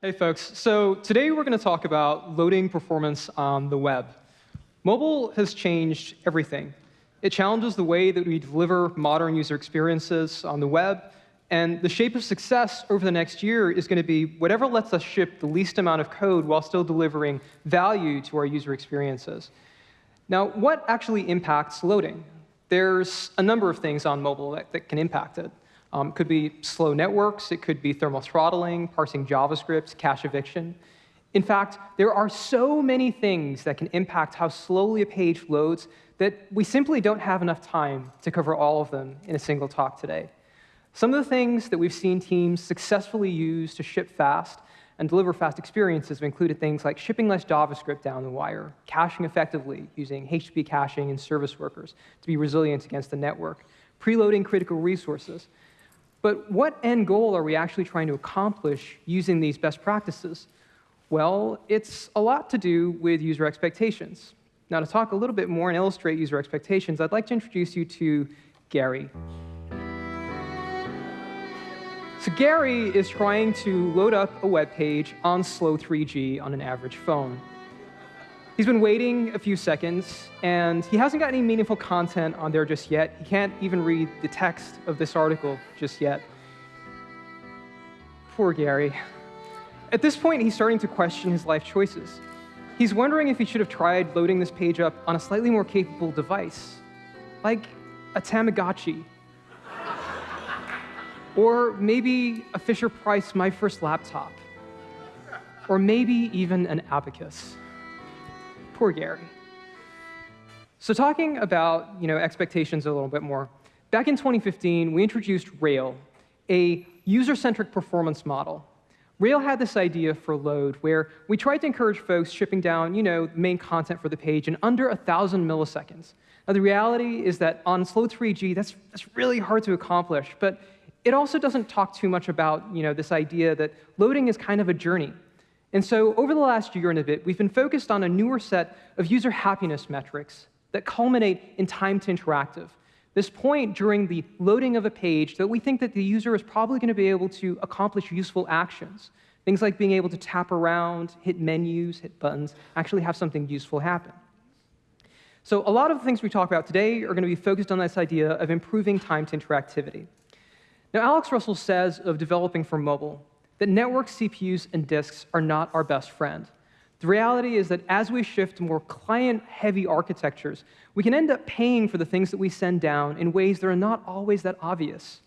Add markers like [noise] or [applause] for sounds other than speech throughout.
Hey folks, so today we're going to talk about loading performance on the web. Mobile has changed everything. It challenges the way that we deliver modern user experiences on the web, and the shape of success over the next year is going to be whatever lets us ship the least amount of code while still delivering value to our user experiences. Now, what actually impacts loading? There's a number of things on mobile that, that can impact it. Um, could be slow networks, it could be thermal throttling, parsing JavaScript, cache eviction. In fact, there are so many things that can impact how slowly a page loads that we simply don't have enough time to cover all of them in a single talk today. Some of the things that we've seen teams successfully use to ship fast and deliver fast experiences have included things like shipping less JavaScript down the wire, caching effectively using HTTP caching and service workers to be resilient against the network, preloading critical resources, but what end goal are we actually trying to accomplish using these best practices? Well, it's a lot to do with user expectations. Now, to talk a little bit more and illustrate user expectations, I'd like to introduce you to Gary. So Gary is trying to load up a web page on slow 3G on an average phone. He's been waiting a few seconds, and he hasn't got any meaningful content on there just yet. He can't even read the text of this article just yet. Poor Gary. At this point, he's starting to question his life choices. He's wondering if he should have tried loading this page up on a slightly more capable device, like a Tamagotchi. [laughs] or maybe a Fisher Price My First Laptop. Or maybe even an abacus. Poor Gary. So talking about you know, expectations a little bit more, back in 2015, we introduced Rail, a user-centric performance model. Rail had this idea for load where we tried to encourage folks shipping down you know, main content for the page in under 1,000 milliseconds. Now, the reality is that on slow 3G, that's, that's really hard to accomplish, but it also doesn't talk too much about you know, this idea that loading is kind of a journey. And so over the last year and a bit, we've been focused on a newer set of user happiness metrics that culminate in time to interactive. This point during the loading of a page that we think that the user is probably going to be able to accomplish useful actions. Things like being able to tap around, hit menus, hit buttons, actually have something useful happen. So a lot of the things we talk about today are going to be focused on this idea of improving time to interactivity. Now, Alex Russell says of developing for mobile that network CPUs and disks are not our best friend. The reality is that as we shift to more client-heavy architectures, we can end up paying for the things that we send down in ways that are not always that obvious.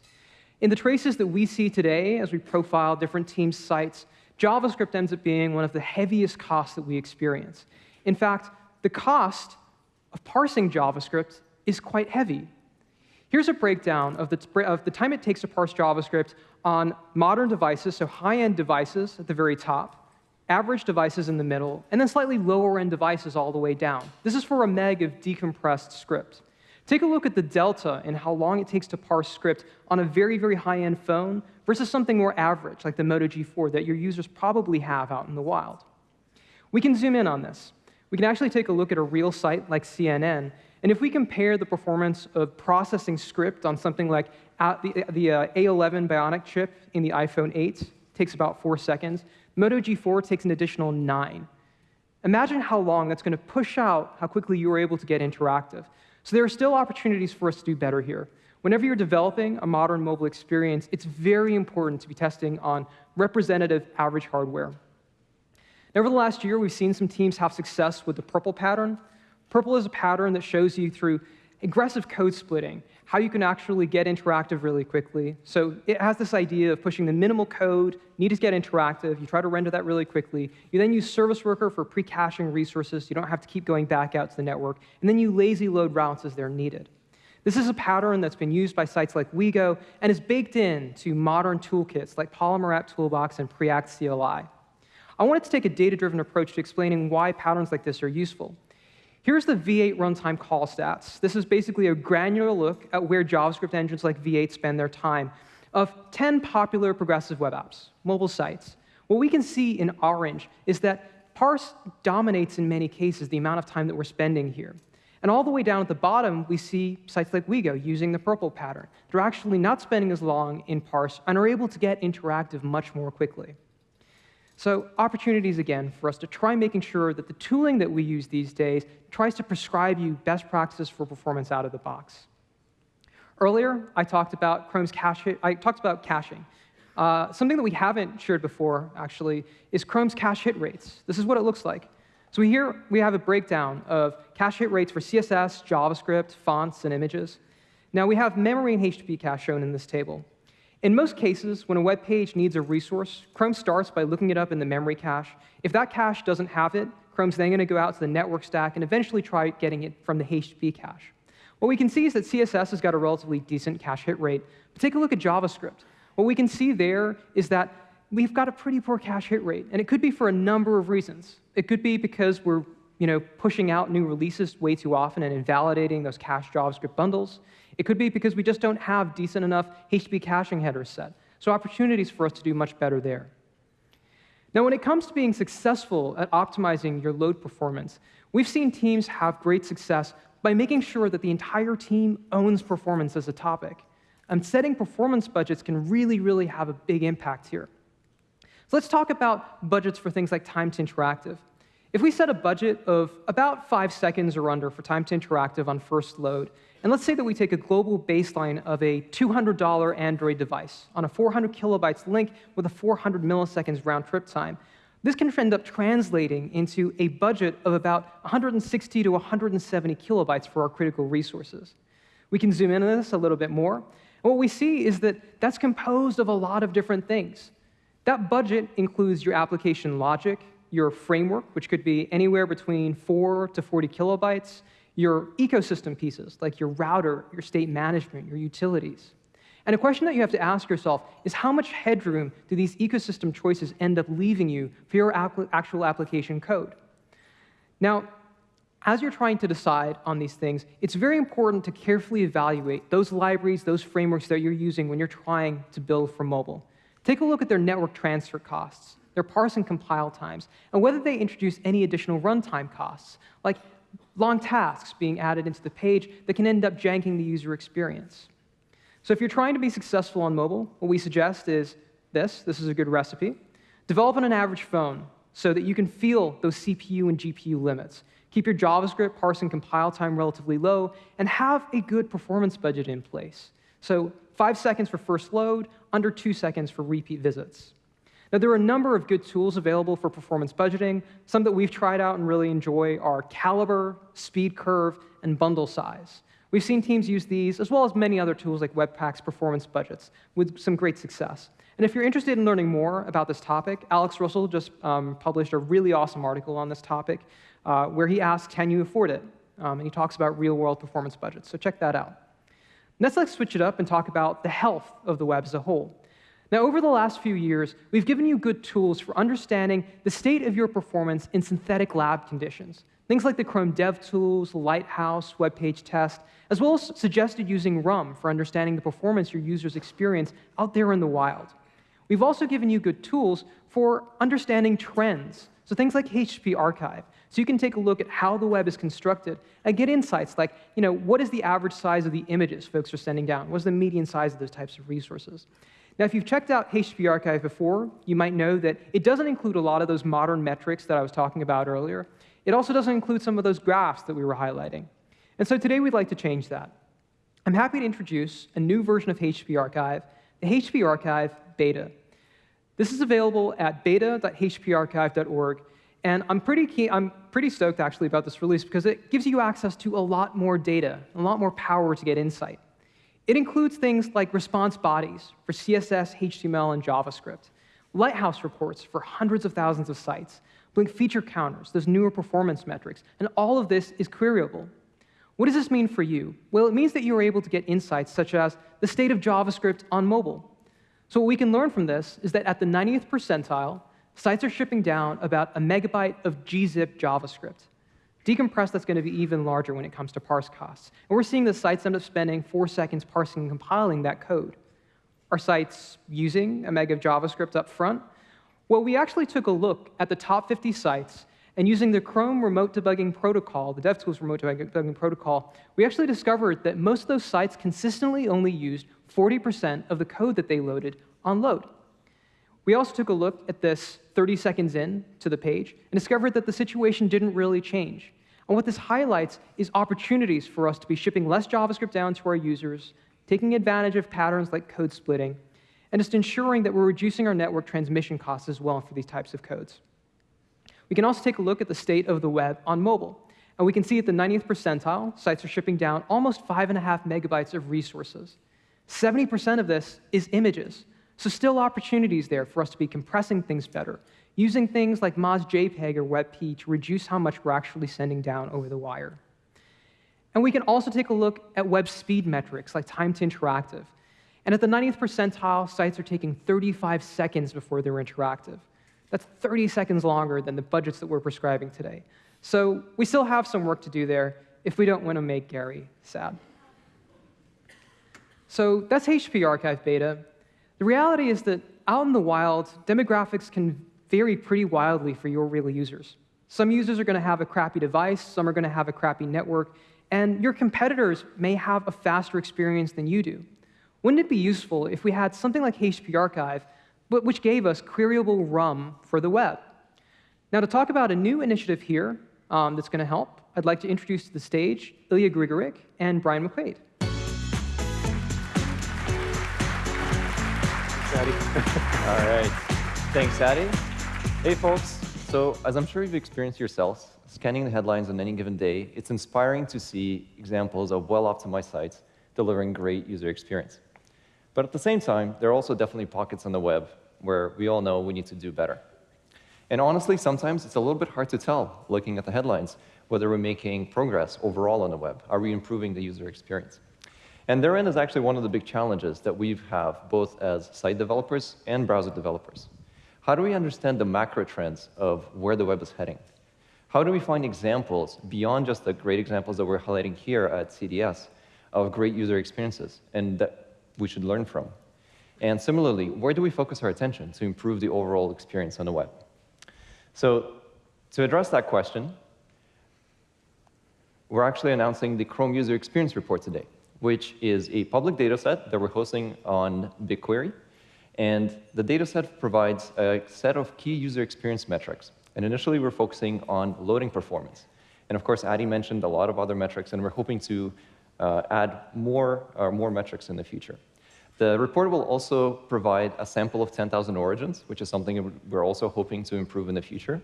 In the traces that we see today as we profile different teams' sites, JavaScript ends up being one of the heaviest costs that we experience. In fact, the cost of parsing JavaScript is quite heavy. Here's a breakdown of the, of the time it takes to parse JavaScript on modern devices, so high-end devices at the very top, average devices in the middle, and then slightly lower-end devices all the way down. This is for a meg of decompressed script. Take a look at the delta in how long it takes to parse script on a very, very high-end phone versus something more average, like the Moto G4 that your users probably have out in the wild. We can zoom in on this. We can actually take a look at a real site like CNN and if we compare the performance of processing script on something like the, the uh, A11 Bionic chip in the iPhone 8 takes about four seconds, Moto G4 takes an additional nine. Imagine how long that's going to push out how quickly you are able to get interactive. So there are still opportunities for us to do better here. Whenever you're developing a modern mobile experience, it's very important to be testing on representative average hardware. Now, over the last year, we've seen some teams have success with the PRPL pattern, PRPL is a pattern that shows you through aggressive code splitting, how you can actually get interactive really quickly. So it has this idea of pushing the minimal code, need to get interactive, you try to render that really quickly. You then use Service Worker for pre-caching resources, you don't have to keep going back out to the network, and then you lazy load routes as they're needed. This is a pattern that's been used by sites like WeGo and is baked in to modern toolkits like Polymer App Toolbox and Preact CLI. I wanted to take a data-driven approach to explaining why patterns like this are useful. Here's the V8 runtime call stats. This is basically a granular look at where JavaScript engines like V8 spend their time of 10 popular progressive web apps, mobile sites. What we can see in orange is that parse dominates in many cases the amount of time that we're spending here. And all the way down at the bottom, we see sites like WeGo using the PRPL pattern. They're actually not spending as long in parse and are able to get interactive much more quickly. So opportunities, again, for us to try making sure that the tooling that we use these days tries to prescribe you best practices for performance out of the box. Earlier, I talked about Chrome's cache. I talked about caching. Uh, something that we haven't shared before, actually, is Chrome's cache hit rates. This is what it looks like. So here we have a breakdown of cache hit rates for CSS, JavaScript, fonts, and images. Now we have memory and HTTP cache shown in this table. In most cases, when a web page needs a resource, Chrome starts by looking it up in the memory cache. If that cache doesn't have it, Chrome's then going to go out to the network stack and eventually try getting it from the HTTP cache. What we can see is that CSS has got a relatively decent cache hit rate. But take a look at JavaScript. What we can see there is that we've got a pretty poor cache hit rate, and it could be for a number of reasons. It could be because we're you know, pushing out new releases way too often and invalidating those cached JavaScript bundles. It could be because we just don't have decent enough HTTP caching headers set. So opportunities for us to do much better there. Now, when it comes to being successful at optimizing your load performance, we've seen teams have great success by making sure that the entire team owns performance as a topic. And setting performance budgets can really, really have a big impact here. So let's talk about budgets for things like time to interactive. If we set a budget of about five seconds or under for time to interactive on first load, and let's say that we take a global baseline of a $200 Android device on a 400 kilobytes link with a 400 milliseconds round trip time, this can end up translating into a budget of about 160 to 170 kilobytes for our critical resources. We can zoom in on this a little bit more. And what we see is that that's composed of a lot of different things. That budget includes your application logic, your framework, which could be anywhere between 4 to 40 kilobytes, your ecosystem pieces, like your router, your state management, your utilities. And a question that you have to ask yourself is how much headroom do these ecosystem choices end up leaving you for your actual application code? Now, as you're trying to decide on these things, it's very important to carefully evaluate those libraries, those frameworks that you're using when you're trying to build for mobile. Take a look at their network transfer costs, their parse and compile times, and whether they introduce any additional runtime costs, like long tasks being added into the page that can end up janking the user experience. So if you're trying to be successful on mobile, what we suggest is this. This is a good recipe. Develop on an average phone so that you can feel those CPU and GPU limits. Keep your JavaScript parse and compile time relatively low, and have a good performance budget in place. So five seconds for first load, under two seconds for repeat visits. Now, there are a number of good tools available for performance budgeting. Some that we've tried out and really enjoy are Calibre, SpeedCurve, and Bundle Size. We've seen teams use these, as well as many other tools like Webpack's performance budgets, with some great success. And if you're interested in learning more about this topic, Alex Russell just um, published a really awesome article on this topic uh, where he asks, can you afford it? Um, and he talks about real-world performance budgets, so check that out. Next, let's switch it up and talk about the health of the web as a whole. Now, over the last few years, we've given you good tools for understanding the state of your performance in synthetic lab conditions. Things like the Chrome DevTools, Lighthouse, WebPageTest, as well as suggested using RUM for understanding the performance your users experience out there in the wild. We've also given you good tools for understanding trends, so things like HTTP Archive, so you can take a look at how the web is constructed and get insights like, you know, what is the average size of the images folks are sending down? What's the median size of those types of resources? Now, if you've checked out HTTP Archive before, you might know that it doesn't include a lot of those modern metrics that I was talking about earlier. It also doesn't include some of those graphs that we were highlighting. And so today we'd like to change that. I'm happy to introduce a new version of HTTP Archive, the HTTP Archive Beta. This is available at beta.httparchive.org, and I'm pretty, I'm pretty stoked actually about this release because it gives you access to a lot more data, a lot more power to get insight. It includes things like response bodies for CSS, HTML, and JavaScript, Lighthouse reports for hundreds of thousands of sites, Blink feature counters, those newer performance metrics, and all of this is queryable. What does this mean for you? Well, it means that you are able to get insights such as the state of JavaScript on mobile. So what we can learn from this is that at the 90th percentile, sites are shipping down about a megabyte of gzip JavaScript. Decompressed, that's going to be even larger when it comes to parse costs. And we're seeing the sites end up spending four seconds parsing and compiling that code. Are sites using a meg of JavaScript up front? Well, we actually took a look at the top 50 sites, and using the Chrome Remote Debugging Protocol, the DevTools Remote Debugging Protocol, we actually discovered that most of those sites consistently only used 40% of the code that they loaded on load. We also took a look at this 30 seconds in to the page and discovered that the situation didn't really change. And what this highlights is opportunities for us to be shipping less JavaScript down to our users, taking advantage of patterns like code splitting, and just ensuring that we're reducing our network transmission costs as well for these types of codes. We can also take a look at the state of the web on mobile. And we can see at the 90th percentile, sites are shipping down almost 5.5 megabytes of resources. 70% of this is images. So still opportunities there for us to be compressing things better, using things like MozJPEG or WebP to reduce how much we're actually sending down over the wire. And we can also take a look at web speed metrics like time to interactive. And at the 90th percentile, sites are taking 35 seconds before they're interactive. That's 30 seconds longer than the budgets that we're prescribing today. So we still have some work to do there if we don't want to make Gary sad. So that's HTTP Archive Beta. The reality is that out in the wild, demographics can vary pretty wildly for your real users. Some users are going to have a crappy device, some are going to have a crappy network, and your competitors may have a faster experience than you do. Wouldn't it be useful if we had something like HTTP Archive, but which gave us queryable RUM for the web? Now, to talk about a new initiative here um, that's going to help, I'd like to introduce to the stage Ilya Grigorik and Bryan McQuade. Addy. [laughs] All right. Thanks, Addy. Hey, folks. So, as I'm sure you've experienced yourselves, scanning the headlines on any given day, it's inspiring to see examples of well-optimized sites delivering great user experience. But at the same time, there are also definitely pockets on the web where we all know we need to do better. And honestly, sometimes it's a little bit hard to tell, looking at the headlines, whether we're making progress overall on the web. Are we improving the user experience? And therein is actually one of the big challenges that we have, both as site developers and browser developers. How do we understand the macro trends of where the web is heading? How do we find examples beyond just the great examples that we're highlighting here at CDS of great user experiences and that we should learn from? And similarly, where do we focus our attention to improve the overall experience on the web? So to address that question, we're actually announcing the Chrome User Experience Report today, which is a public data set that we're hosting on BigQuery. And the data set provides a set of key user experience metrics. And initially, we're focusing on loading performance. And of course, Addy mentioned a lot of other metrics, and we're hoping to uh, add more, uh, more metrics in the future. The report will also provide a sample of 10,000 origins, which is something we're also hoping to improve in the future.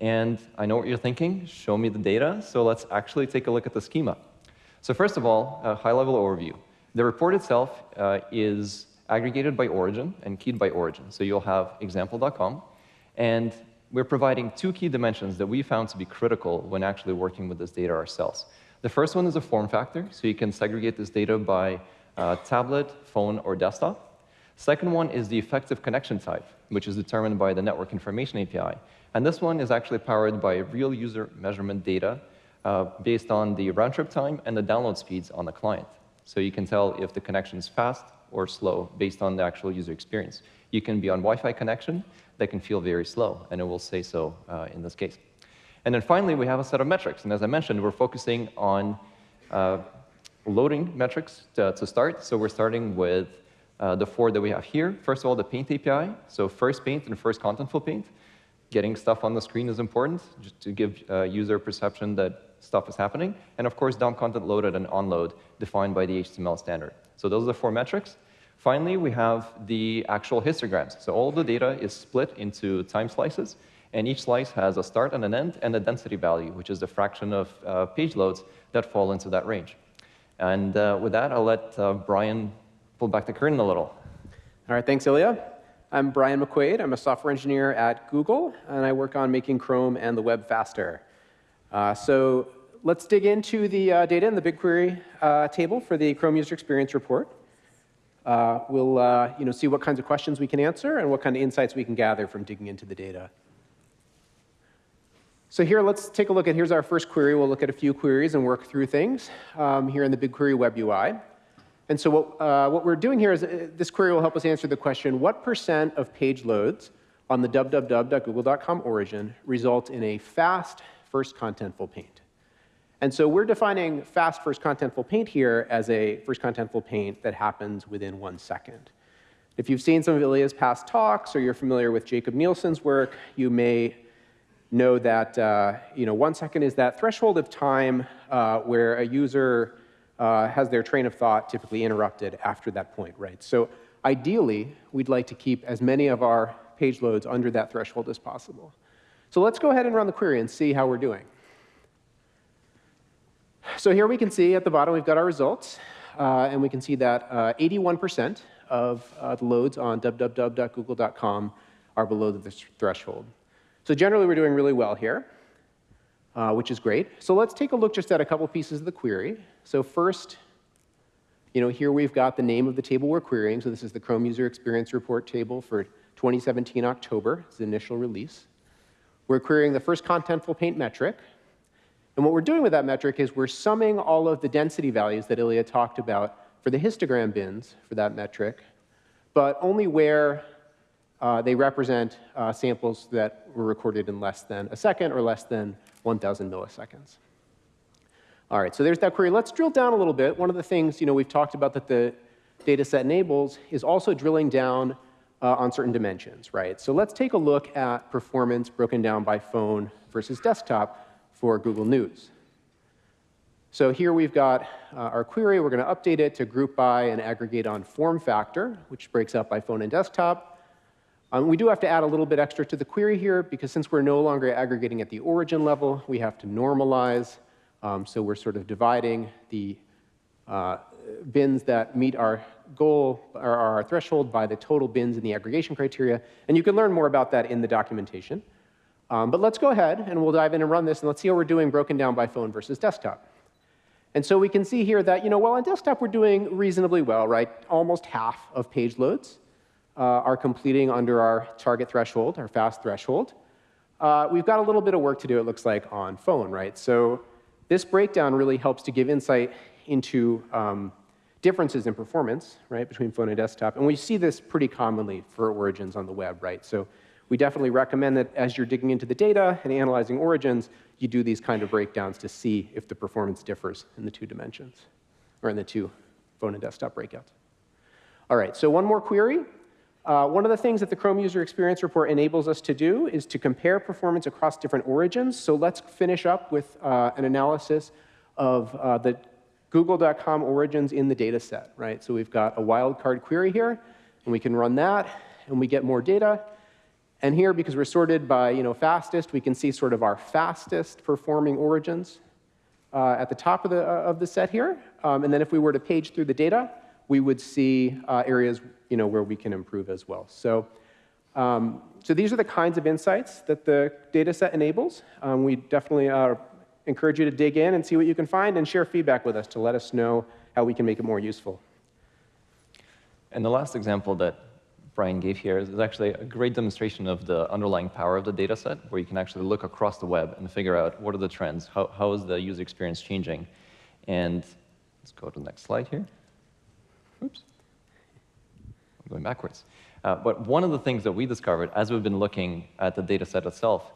And I know what you're thinking, show me the data, so let's actually take a look at the schema. So first of all, a high-level overview. The report itself uh, is aggregated by origin and keyed by origin. So you'll have example.com, and we're providing two key dimensions that we found to be critical when actually working with this data ourselves. The first one is a form factor, so you can segregate this data by uh, tablet, phone, or desktop. Second one is the effective connection type, which is determined by the Network Information API. And this one is actually powered by real user measurement data uh, based on the round trip time and the download speeds on the client. So you can tell if the connection is fast or slow based on the actual user experience. You can be on Wi-Fi connection that can feel very slow, and it will say so uh, in this case. And then finally, we have a set of metrics. And as I mentioned, we're focusing on uh, loading metrics to, to start. So we're starting with uh, the four that we have here. First of all, the paint API. So first paint and first contentful paint. Getting stuff on the screen is important just to give uh, user perception that stuff is happening. And of course, DOM content loaded and onload defined by the HTML standard. So those are the four metrics. Finally, we have the actual histograms. So all the data is split into time slices, and each slice has a start and an end and a density value, which is the fraction of uh, page loads that fall into that range. And uh, with that, I'll let uh, Bryan pull back the curtain a little. All right, thanks, Ilya. I'm Bryan McQuade. I'm a software engineer at Google, and I work on making Chrome and the web faster. Uh, so let's dig into the uh, data in the BigQuery uh, table for the Chrome User Experience Report. We'll you know, see what kinds of questions we can answer and what kind of insights we can gather from digging into the data. So here, let's take a look at, here's our first query. We'll look at a few queries and work through things um, here in the BigQuery web UI. And so what, uh, what we're doing here is uh, this query will help us answer the question, what percent of page loads on the www.google.com origin result in a fast first contentful paint? And so we're defining fast first contentful paint here as a first contentful paint that happens within one second. If you've seen some of Ilya's past talks or you're familiar with Jakob Nielsen's work, you may know that uh, you know, one second is that threshold of time uh, where a user uh, has their train of thought typically interrupted after that point, right? So ideally, we'd like to keep as many of our page loads under that threshold as possible. So let's go ahead and run the query and see how we're doing. So here we can see at the bottom we've got our results, uh, and we can see that 81% uh, of uh, the loads on www.google.com are below the threshold. So generally, we're doing really well here, uh, which is great. So let's take a look just at a couple pieces of the query. So first, you know, here we've got the name of the table we're querying. So this is the Chrome User Experience Report table for 2017 October, it's the initial release. We're querying the first contentful paint metric. And what we're doing with that metric is we're summing all of the density values that Ilya talked about for the histogram bins for that metric, but only where uh, they represent uh, samples that were recorded in less than a second or less than 1,000 milliseconds. All right, so there's that query. Let's drill down a little bit. One of the things you know, we've talked about that the data set enables is also drilling down uh, on certain dimensions, right? So let's take a look at performance broken down by phone versus desktop for Google News. So here we've got uh, our query. We're going to update it to group by and aggregate on form factor, which breaks up by phone and desktop. Um, we do have to add a little bit extra to the query here, because since we're no longer aggregating at the origin level, we have to normalize. Um, so we're sort of dividing the uh, bins that meet our goal or our threshold by the total bins in the aggregation criteria. And you can learn more about that in the documentation. Um, but let's go ahead and we'll dive in and run this, and let's see how we're doing broken down by phone versus desktop. And so we can see here that, you know, well, on desktop we're doing reasonably well, right? Almost half of page loads uh, are completing under our target threshold, our fast threshold. Uh, we've got a little bit of work to do, it looks like, on phone, right? So this breakdown really helps to give insight into um, differences in performance, right, between phone and desktop. And we see this pretty commonly for origins on the web, right? So we definitely recommend that as you're digging into the data and analyzing origins, you do these kind of breakdowns to see if the performance differs in the two dimensions, or in the two phone and desktop breakouts. All right, so one more query. Uh, one of the things that the Chrome User Experience Report enables us to do is to compare performance across different origins. So let's finish up with uh, an analysis of uh, the google.com origins in the data set, right? So we've got a wildcard query here, and we can run that, and we get more data. And here, because we're sorted by you know, fastest, we can see sort of our fastest performing origins uh, at the top of the, uh, of the set here. Um, and then if we were to page through the data, we would see uh, areas you know, where we can improve as well. So, um, so these are the kinds of insights that the data set enables. Um, we definitely uh, encourage you to dig in and see what you can find and share feedback with us to let us know how we can make it more useful. And the last example that Bryan gave here is actually a great demonstration of the underlying power of the data set, where you can actually look across the web and figure out what are the trends, how, how is the user experience changing. And let's go to the next slide here. Oops. I'm going backwards. Uh, but one of the things that we discovered as we've been looking at the data set itself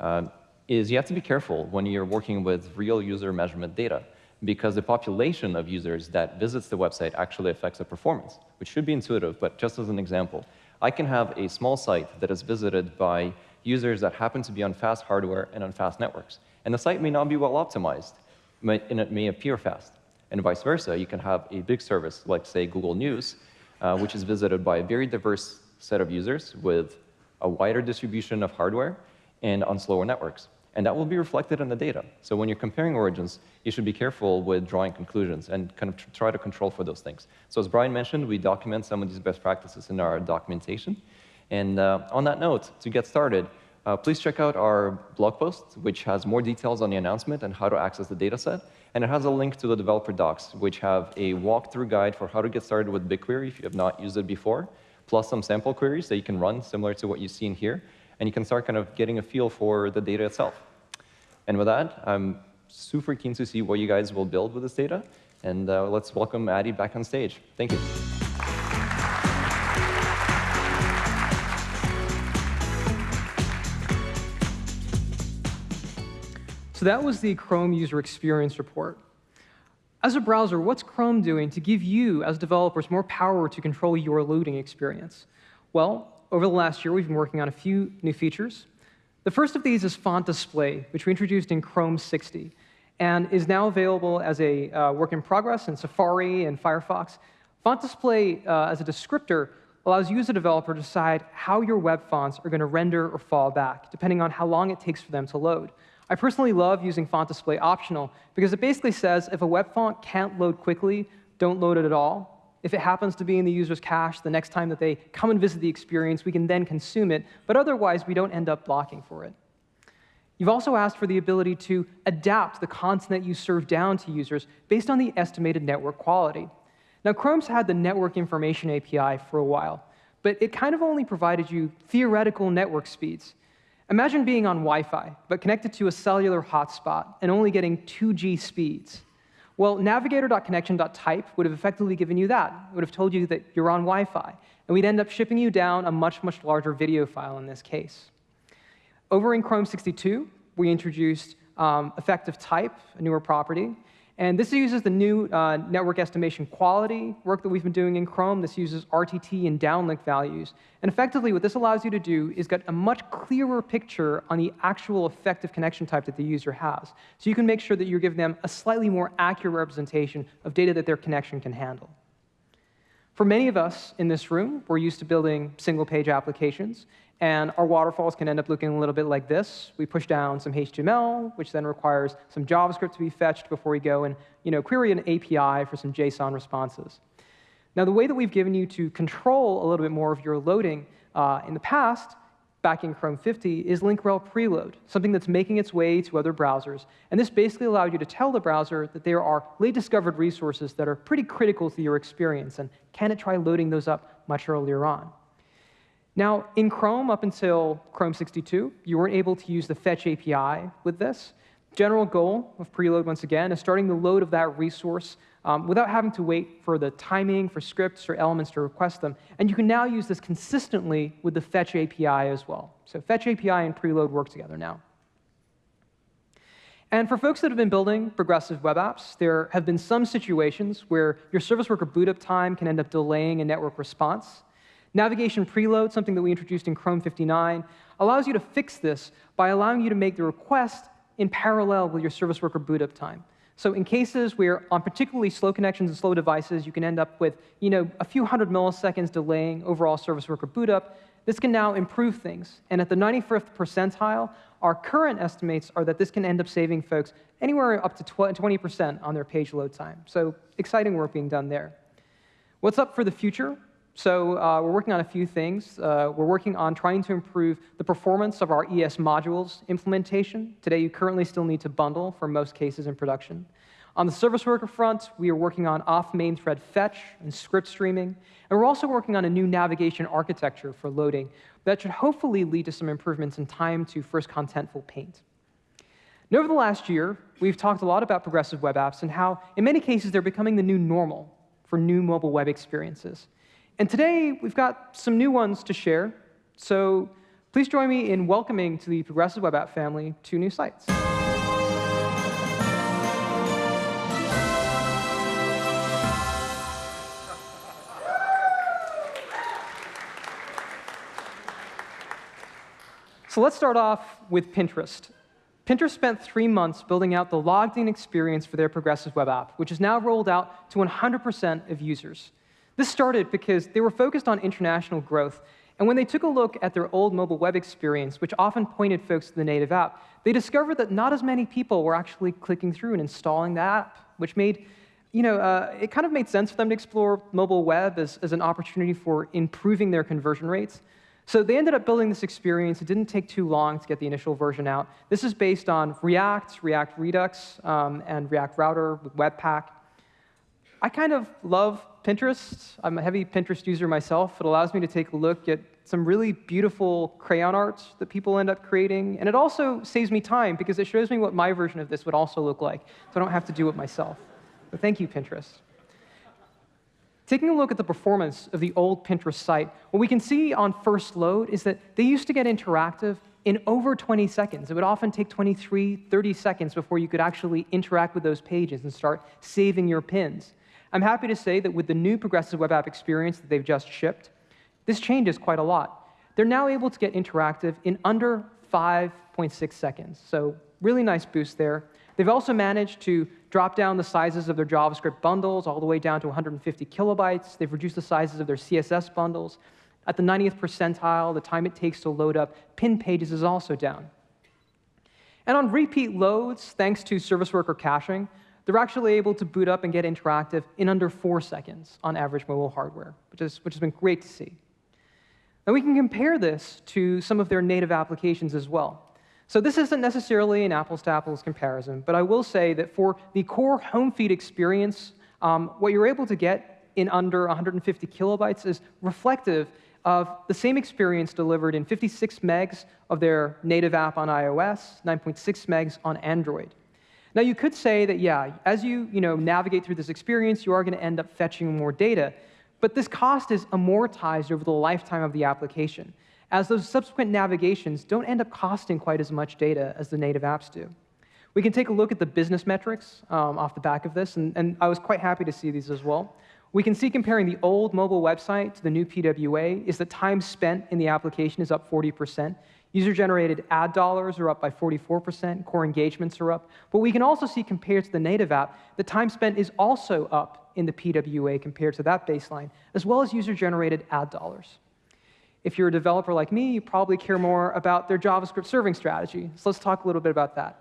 uh, is you have to be careful when you're working with real user measurement data because the population of users that visits the website actually affects the performance, which should be intuitive, but just as an example, I can have a small site that is visited by users that happen to be on fast hardware and on fast networks. And the site may not be well optimized, and it may appear fast. And vice versa, you can have a big service like, say, Google News, uh, which is visited by a very diverse set of users with a wider distribution of hardware and on slower networks. And that will be reflected in the data. So when you're comparing origins, you should be careful with drawing conclusions and kind of try to control for those things. So as Bryan mentioned, we document some of these best practices in our documentation. And uh, on that note, to get started, uh, please check out our blog post, which has more details on the announcement and how to access the dataset. And it has a link to the developer docs, which have a walkthrough guide for how to get started with BigQuery if you have not used it before, plus some sample queries that you can run similar to what you've seen here and you can start kind of getting a feel for the data itself. And with that, I'm super keen to see what you guys will build with this data. And uh, let's welcome Addy back on stage. Thank you. So that was the Chrome User Experience Report. As a browser, what's Chrome doing to give you, as developers, more power to control your loading experience? Well, over the last year, we've been working on a few new features. The first of these is font display, which we introduced in Chrome 60, and is now available as a uh, work in progress in Safari and Firefox. Font display uh, as a descriptor allows you as a developer to decide how your web fonts are going to render or fall back, depending on how long it takes for them to load. I personally love using font display optional because it basically says if a web font can't load quickly, don't load it at all. If it happens to be in the user's cache the next time that they come and visit the experience, we can then consume it, but otherwise we don't end up blocking for it. You've also asked for the ability to adapt the content that you serve down to users based on the estimated network quality. Now, Chrome's had the Network Information API for a while, but it kind of only provided you theoretical network speeds. Imagine being on Wi-Fi, but connected to a cellular hotspot and only getting 2G speeds. Well, navigator.connection.type would have effectively given you that. It would have told you that you're on Wi-Fi. And we'd end up shipping you down a much, much larger video file in this case. Over in Chrome 62, we introduced um, effective type, a newer property, and this uses the new uh, network estimation quality work that we've been doing in Chrome. This uses RTT and downlink values. And effectively, what this allows you to do is get a much clearer picture on the actual effective connection type that the user has. So you can make sure that you're giving them a slightly more accurate representation of data that their connection can handle. For many of us in this room, we're used to building single-page applications, and our waterfalls can end up looking a little bit like this. We push down some HTML, which then requires some JavaScript to be fetched before we go and you know, query an API for some JSON responses. Now, the way that we've given you to control a little bit more of your loading uh, in the past, back in Chrome 50, is link rel preload, something that's making its way to other browsers. And this basically allowed you to tell the browser that there are late discovered resources that are pretty critical to your experience, and can it try loading those up much earlier on. Now, in Chrome, up until Chrome 62, you weren't able to use the fetch API with this. General goal of preload, once again, is starting the load of that resource um, without having to wait for the timing for scripts or elements to request them. And you can now use this consistently with the fetch API as well. So fetch API and preload work together now. And for folks that have been building progressive web apps, there have been some situations where your service worker boot up time can end up delaying a network response. Navigation preload, something that we introduced in Chrome 59, allows you to fix this by allowing you to make the request in parallel with your service worker boot up time. So in cases where on particularly slow connections and slow devices, you can end up with you know, a few hundred milliseconds delaying overall service worker boot up, this can now improve things. And at the 95th percentile, our current estimates are that this can end up saving folks anywhere up to 20% on their page load time. So exciting work being done there. What's up for the future? So uh, we're working on a few things. Uh, we're working on trying to improve the performance of our ES modules implementation. Today, you currently still need to bundle for most cases in production. On the service worker front, we are working on off main thread fetch and script streaming. And we're also working on a new navigation architecture for loading that should hopefully lead to some improvements in time to first contentful paint. And over the last year, we've talked a lot about progressive web apps and how, in many cases, they're becoming the new normal for new mobile web experiences. And today, we've got some new ones to share. So please join me in welcoming to the Progressive Web App family two new sites. So let's start off with Pinterest. Pinterest spent three months building out the logged in experience for their progressive web app, which is now rolled out to 100% of users. This started because they were focused on international growth, and when they took a look at their old mobile web experience, which often pointed folks to the native app, they discovered that not as many people were actually clicking through and installing the app, which made, you know, uh, it kind of made sense for them to explore mobile web as, as an opportunity for improving their conversion rates. So they ended up building this experience. It didn't take too long to get the initial version out. This is based on React, React Redux, um, and React Router with Webpack. I kind of love Pinterest. I'm a heavy Pinterest user myself. It allows me to take a look at some really beautiful crayon art that people end up creating. And it also saves me time because it shows me what my version of this would also look like, so I don't have to do it myself. So thank you, Pinterest. Taking a look at the performance of the old Pinterest site, what we can see on first load is that they used to get interactive in over 20 seconds. It would often take 23, 30 seconds before you could actually interact with those pages and start saving your pins. I'm happy to say that with the new progressive web app experience that they've just shipped, this changes quite a lot. They're now able to get interactive in under 5.6 seconds. So really nice boost there. They've also managed to drop down the sizes of their JavaScript bundles all the way down to 150 kilobytes. They've reduced the sizes of their CSS bundles. At the 90th percentile, the time it takes to load up pin pages is also down. And on repeat loads, thanks to service worker caching, they're actually able to boot up and get interactive in under four seconds on average mobile hardware, which, is, which has been great to see. Now we can compare this to some of their native applications as well. So this isn't necessarily an apples-to-apples -apples comparison, but I will say that for the core home feed experience, um, what you're able to get in under 150 kilobytes is reflective of the same experience delivered in 56 megs of their native app on iOS, 9.6 megs on Android. Now, you could say that, yeah, as you, you know, navigate through this experience, you are going to end up fetching more data. But this cost is amortized over the lifetime of the application, as those subsequent navigations don't end up costing quite as much data as the native apps do. We can take a look at the business metrics um, off the back of this, and, and I was quite happy to see these as well. We can see comparing the old mobile website to the new PWA is that time spent in the application is up 40%. User-generated ad dollars are up by 44%, core engagements are up. But we can also see compared to the native app, the time spent is also up in the PWA compared to that baseline, as well as user-generated ad dollars. If you're a developer like me, you probably care more about their JavaScript serving strategy. So let's talk a little bit about that.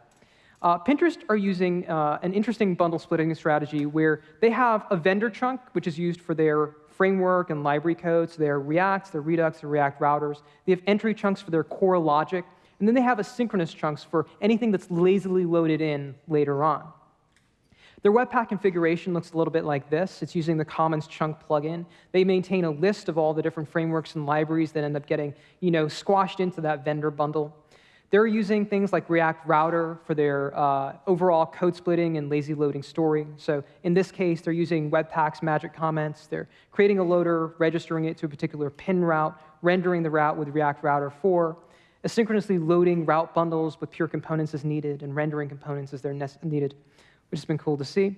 Uh, Pinterest are using uh, an interesting bundle splitting strategy where they have a vendor chunk, which is used for their framework and library codes, their Reacts, their Redux, their React routers. They have entry chunks for their core logic, and then they have asynchronous chunks for anything that's lazily loaded in later on. Their Webpack configuration looks a little bit like this. It's using the Commons chunk plugin. They maintain a list of all the different frameworks and libraries that end up getting you know, squashed into that vendor bundle. They're using things like React Router for their uh, overall code splitting and lazy loading story. So in this case, they're using Webpack's magic comments. They're creating a loader, registering it to a particular pin route, rendering the route with React Router 4, asynchronously loading route bundles with pure components as needed, and rendering components as they're needed, which has been cool to see.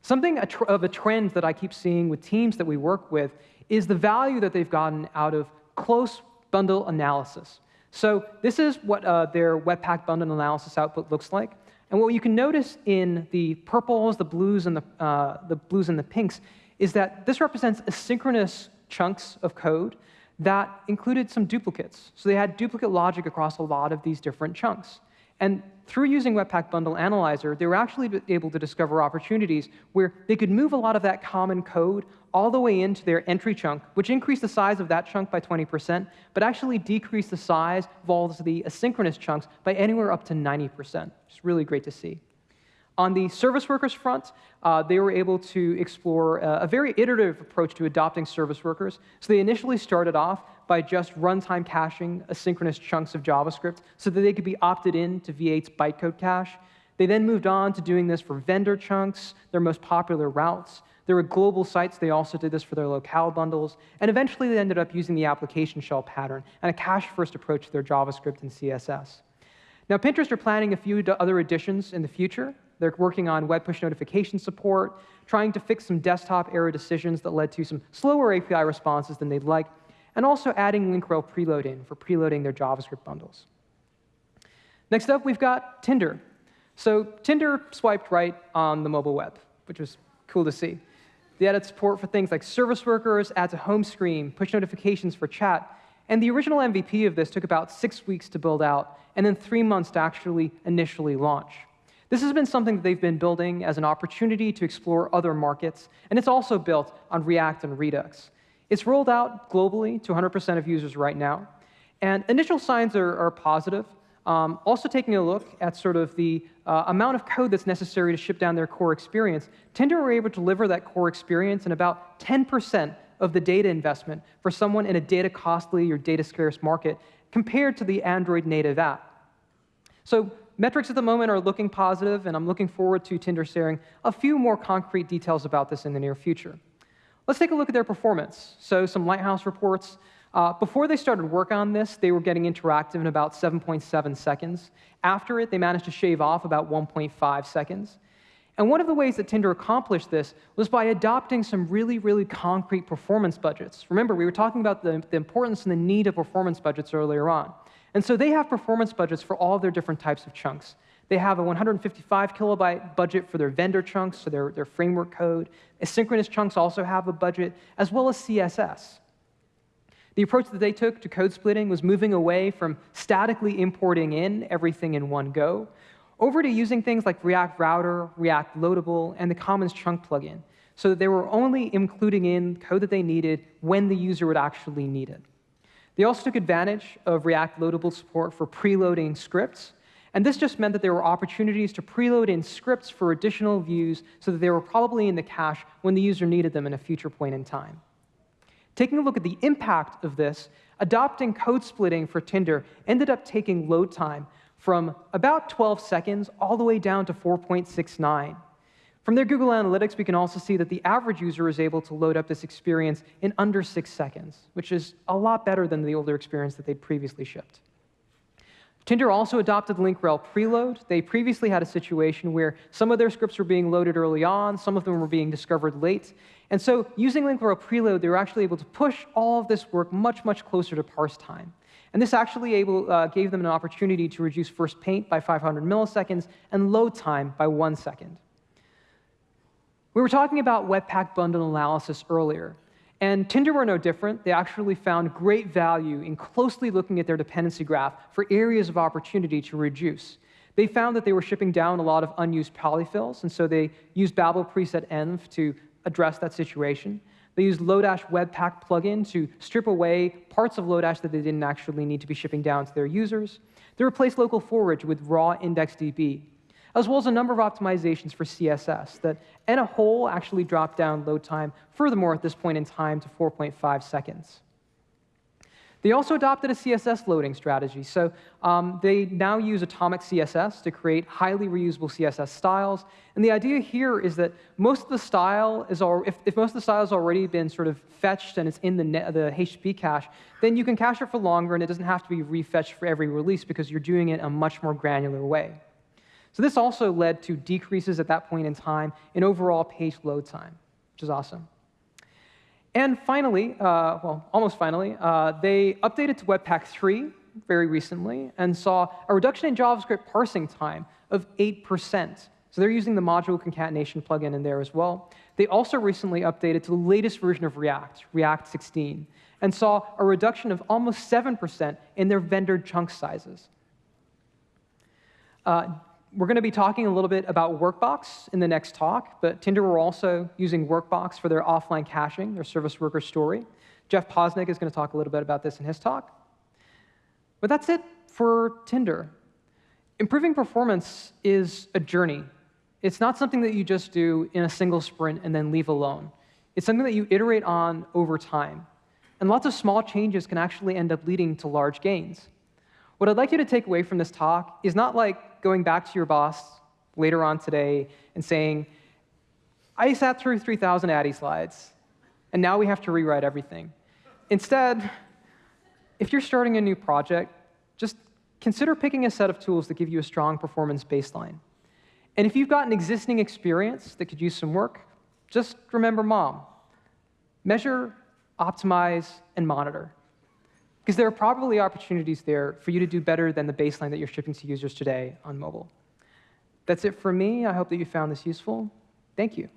Something of a trend that I keep seeing with teams that we work with is the value that they've gotten out of close bundle analysis. So this is what uh, their Webpack bundle analysis output looks like. And what you can notice in the purples, the blues, and the, uh, the blues and the pinks is that this represents asynchronous chunks of code that included some duplicates. So they had duplicate logic across a lot of these different chunks. And through using Webpack Bundle Analyzer, they were actually able to discover opportunities where they could move a lot of that common code all the way into their entry chunk, which increased the size of that chunk by 20%, but actually decreased the size of all the asynchronous chunks by anywhere up to 90%. It's really great to see. On the service workers front, uh, they were able to explore a, a, very iterative approach to adopting service workers. So they initially started off by just runtime caching asynchronous chunks of JavaScript so that they could be opted in to V8's bytecode cache. They then moved on to doing this for vendor chunks, their most popular routes. There were global sites. They also did this for their locale bundles. And eventually, they ended up using the application shell pattern and a cache-first approach to their JavaScript and CSS. Now, Pinterest are planning a few other additions in the future. They're working on web push notification support, trying to fix some desktop error decisions that led to some slower API responses than they'd like, and also adding link rel preload in for preloading their JavaScript bundles. Next up, we've got Tinder. So Tinder swiped right on the mobile web, which was cool to see. They added support for things like service workers, add to home screen, push notifications for chat, and the original MVP of this took about six weeks to build out, and then three months to actually initially launch. This has been something that they've been building as an opportunity to explore other markets, and it's also built on React and Redux. It's rolled out globally to 100% of users right now, and initial signs are, are positive. Um, also taking a look at sort of the uh, amount of code that's necessary to ship down their core experience, Tinder were able to deliver that core experience in about 10% of the data investment for someone in a data costly or data scarce market compared to the Android native app. So Metrics at the moment are looking positive, and I'm looking forward to Tinder sharing a few more concrete details about this in the near future. Let's take a look at their performance. So some Lighthouse reports. Uh, before they started work on this, they were getting interactive in about 7.7 seconds. After it, they managed to shave off about 1.5 seconds. And one of the ways that Tinder accomplished this was by adopting some really, really concrete performance budgets. Remember, we were talking about the, the importance and the need of performance budgets earlier on. And so they have performance budgets for all their different types of chunks. They have a 155 kilobyte budget for their vendor chunks, so their, their framework code. Asynchronous chunks also have a budget, as well as CSS. The approach that they took to code splitting was moving away from statically importing in everything in one go over to using things like React Router, React Loadable, and the Commons Chunk plugin, so that they were only including in code that they needed when the user would actually need it. They also took advantage of React Loadable support for preloading scripts, and this just meant that there were opportunities to preload in scripts for additional views so that they were probably in the cache when the user needed them in a future point in time. Taking a look at the impact of this, adopting code splitting for Tinder ended up taking load time from about 12 seconds all the way down to 4.69. From their Google Analytics, we can also see that the average user is able to load up this experience in under six seconds, which is a lot better than the older experience that they'd previously shipped. Tinder also adopted link rel preload. They previously had a situation where some of their scripts were being loaded early on, some of them were being discovered late. And so using link rel preload, they were actually able to push all of this work much, much closer to parse time. And this actually able, uh, gave them an opportunity to reduce first paint by 500 milliseconds and load time by one second. We were talking about Webpack bundle analysis earlier, and Tinder were no different. They actually found great value in closely looking at their dependency graph for areas of opportunity to reduce. They found that they were shipping down a lot of unused polyfills, and so they used Babel preset env to address that situation. They used Lodash Webpack plugin to strip away parts of Lodash that they didn't actually need to be shipping down to their users. They replaced localForage with raw IndexedDB, as well as a number of optimizations for CSS that, in a whole, actually dropped down load time, furthermore, at this point in time, to 4.5 seconds. They also adopted a CSS loading strategy. So um, they now use Atomic CSS to create highly reusable CSS styles. And the idea here is that most of the style is, if, if most of the style has already been sort of fetched and it's in the, the HTTP cache, then you can cache it for longer and it doesn't have to be refetched for every release because you're doing it in a much more granular way. So this also led to decreases at that point in time in overall page load time, which is awesome. And finally, uh, well, almost finally, uh, they updated to Webpack 3 very recently and saw a reduction in JavaScript parsing time of 8%. So they're using the module concatenation plugin in there as well. They also recently updated to the latest version of React, React 16, and saw a reduction of almost 7% in their vendor chunk sizes. Uh, we're going to be talking a little bit about Workbox in the next talk, but Tinder were also using Workbox for their offline caching, their service worker story. Jeff Posnick is going to talk a little bit about this in his talk. But that's it for Tinder. Improving performance is a journey. It's not something that you just do in a single sprint and then leave alone. It's something that you iterate on over time. And lots of small changes can actually end up leading to large gains. What I'd like you to take away from this talk is not going back to your boss later on today and saying, I sat through 3,000 Addy slides, and now we have to rewrite everything. Instead, if you're starting a new project, just consider picking a set of tools that give you a strong performance baseline. And if you've got an existing experience that could use some work, just remember mom. Measure, optimize, and monitor. Because there are probably opportunities there for you to do better than the baseline that you're shipping to users today on mobile. That's it for me. I hope that you found this useful. Thank you.